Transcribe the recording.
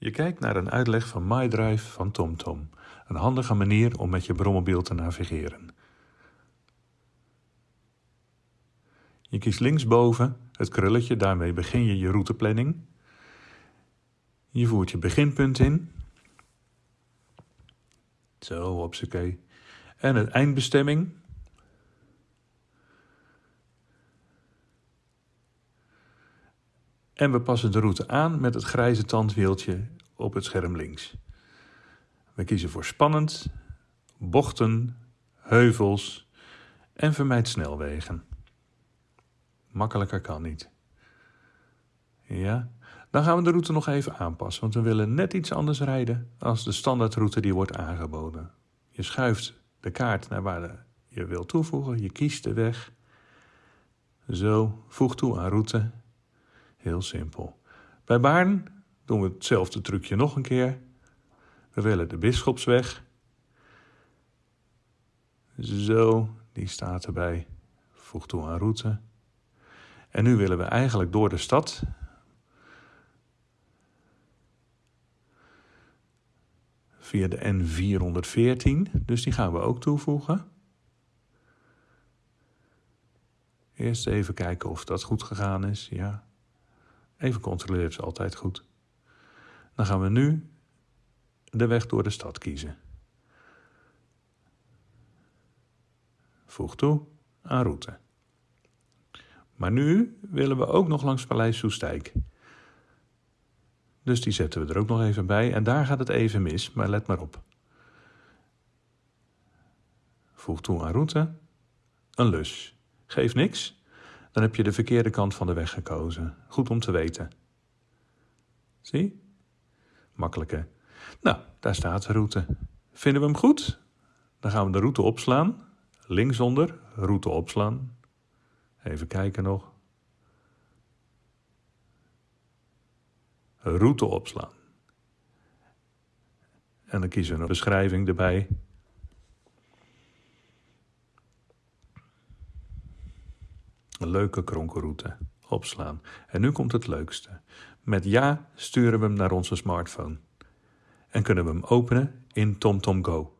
Je kijkt naar een uitleg van MyDrive van TomTom. Een handige manier om met je brommobiel te navigeren. Je kiest linksboven het krulletje, daarmee begin je je routeplanning. Je voert je beginpunt in. Zo, hopsakee. En het eindbestemming. En we passen de route aan met het grijze tandwieltje op het scherm links. We kiezen voor spannend, bochten, heuvels en vermijd snelwegen. Makkelijker kan niet. Ja, dan gaan we de route nog even aanpassen, want we willen net iets anders rijden als de standaardroute die wordt aangeboden. Je schuift de kaart naar waar je wilt toevoegen, je kiest de weg. Zo, voeg toe aan route. Heel simpel. Bij Baarn doen we hetzelfde trucje nog een keer. We willen de Bisschopsweg. Zo, die staat erbij. Voeg toe aan route. En nu willen we eigenlijk door de stad. Via de N414, dus die gaan we ook toevoegen. Eerst even kijken of dat goed gegaan is, ja. Even controleren is altijd goed. Dan gaan we nu de weg door de stad kiezen. Voeg toe aan route. Maar nu willen we ook nog langs Paleis Soestijk. Dus die zetten we er ook nog even bij. En daar gaat het even mis, maar let maar op. Voeg toe aan route. Een lus. Geef niks. Dan heb je de verkeerde kant van de weg gekozen. Goed om te weten. Zie? Makkelijk hè? Nou, daar staat de route. Vinden we hem goed? Dan gaan we de route opslaan. Linksonder, route opslaan. Even kijken nog. Route opslaan. En dan kiezen we een beschrijving erbij. Een leuke kronkelroute. Opslaan. En nu komt het leukste. Met ja sturen we hem naar onze smartphone. En kunnen we hem openen in TomTom Go.